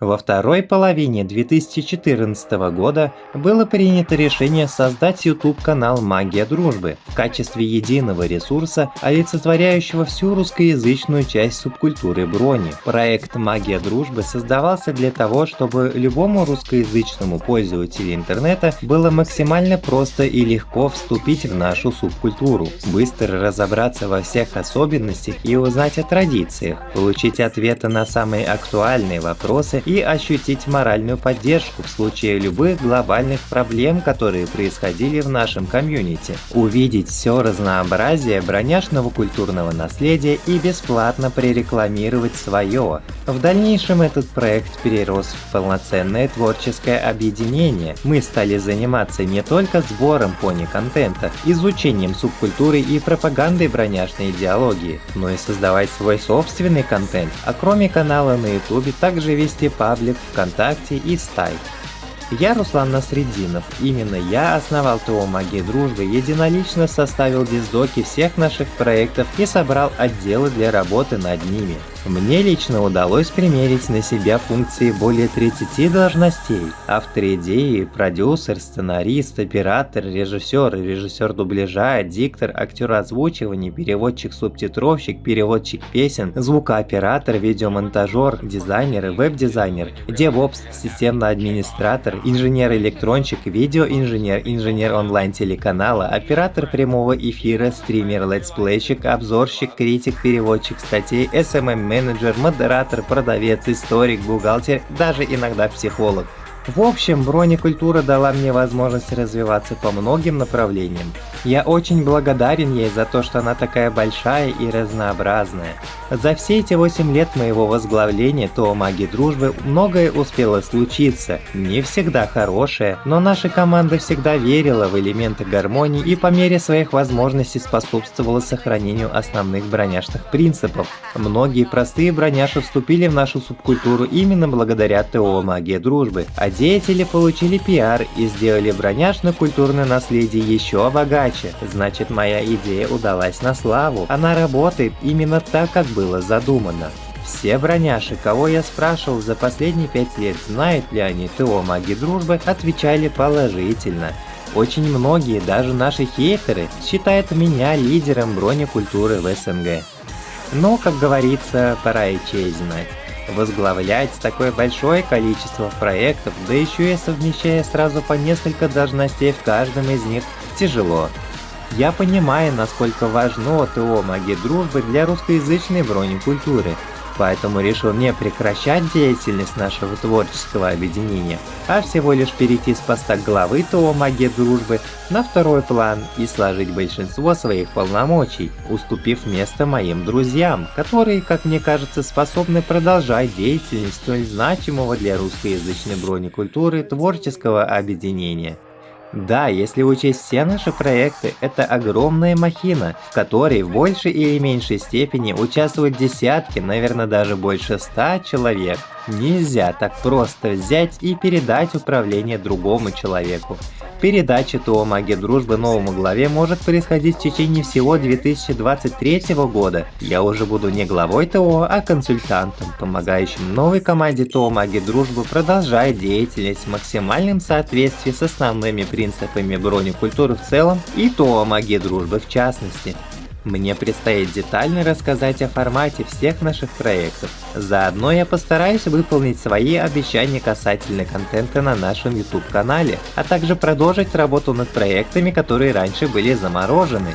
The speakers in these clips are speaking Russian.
Во второй половине 2014 года было принято решение создать YouTube-канал «Магия дружбы» в качестве единого ресурса, олицетворяющего всю русскоязычную часть субкультуры брони. Проект «Магия дружбы» создавался для того, чтобы любому русскоязычному пользователю интернета было максимально просто и легко вступить в нашу субкультуру, быстро разобраться во всех особенностях и узнать о традициях, получить ответы на самые актуальные вопросы и ощутить моральную поддержку в случае любых глобальных проблем, которые происходили в нашем комьюнити, увидеть все разнообразие броняшного культурного наследия и бесплатно прорекламировать свое. В дальнейшем этот проект перерос в полноценное творческое объединение. Мы стали заниматься не только сбором пони-контента, изучением субкультуры и пропагандой броняшной идеологии, но и создавать свой собственный контент, а кроме канала на ютубе также вести паблик ВКонтакте и Стайк. Я Руслан Насреддинов. Именно я основал ТО «Магия дружбы», единолично составил диздоки всех наших проектов и собрал отделы для работы над ними. Мне лично удалось примерить на себя функции более 30 должностей. Автор идеи, продюсер, сценарист, оператор, режиссер, режиссер дубляжа, диктор, актер озвучивания, переводчик, субтитровщик, переводчик песен, звукооператор, видеомонтажер, дизайнер, веб-дизайнер, DevOps, системный администратор, инженер-электронщик, видеоинженер, инженер онлайн-телеканала, оператор прямого эфира, стример, летсплейщик, обзорщик, критик, переводчик статей, SMM менеджер, модератор, продавец, историк, бухгалтер, даже иногда психолог. В общем, бронекультура дала мне возможность развиваться по многим направлениям. Я очень благодарен ей за то, что она такая большая и разнообразная. За все эти 8 лет моего возглавления ТО Маги Дружбы многое успело случиться. Не всегда хорошее, но наша команда всегда верила в элементы гармонии и по мере своих возможностей способствовала сохранению основных броняшных принципов. Многие простые броняши вступили в нашу субкультуру именно благодаря ТО Магия Дружбы, а деятели получили пиар и сделали броняшно-культурное наследие еще богаче. Значит, моя идея удалась на славу. Она работает именно так, как было задумано. Все броняши, кого я спрашивал за последние пять лет, знают ли они ТО Маги Дружбы, отвечали положительно. Очень многие, даже наши хейтеры, считают меня лидером бронекультуры в СНГ. Но, как говорится, пора и честь знать. Возглавлять такое большое количество проектов, да еще и совмещая сразу по несколько должностей в каждом из них, тяжело. Я понимаю, насколько важно ТО «Магия дружбы» для русскоязычной бронекультуры, поэтому решил не прекращать деятельность нашего творческого объединения, а всего лишь перейти с поста главы ТО «Магия дружбы» на второй план и сложить большинство своих полномочий, уступив место моим друзьям, которые, как мне кажется, способны продолжать деятельность столь значимого для русскоязычной бронекультуры творческого объединения. Да, если учесть все наши проекты, это огромная махина, в которой в большей или меньшей степени участвуют десятки, наверное даже больше ста человек. Нельзя так просто взять и передать управление другому человеку. Передача ТО «Магия дружбы» новому главе может происходить в течение всего 2023 года. Я уже буду не главой ТО, а консультантом, помогающим новой команде ТО «Магия дружбы» продолжать деятельность в максимальном соответствии с основными принципами бронекультуры в целом и ТО «Магия дружбы» в частности. Мне предстоит детально рассказать о формате всех наших проектов. Заодно я постараюсь выполнить свои обещания касательно контента на нашем YouTube канале, а также продолжить работу над проектами, которые раньше были заморожены.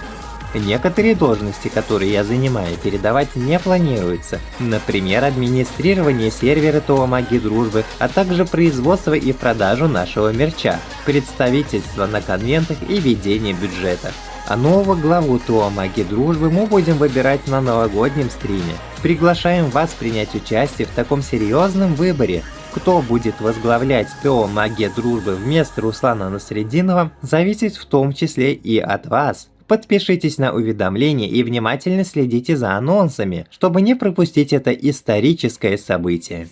Некоторые должности, которые я занимаю, передавать не планируется. Например, администрирование сервера ТО Магии Дружбы, а также производство и продажу нашего мерча, представительство на конвентах и ведение бюджета. А нового главу ТО Маги Дружбы мы будем выбирать на новогоднем стриме. Приглашаем вас принять участие в таком серьезном выборе. Кто будет возглавлять ТО Магия Дружбы вместо Руслана Насрединова, зависит в том числе и от вас. Подпишитесь на уведомления и внимательно следите за анонсами, чтобы не пропустить это историческое событие.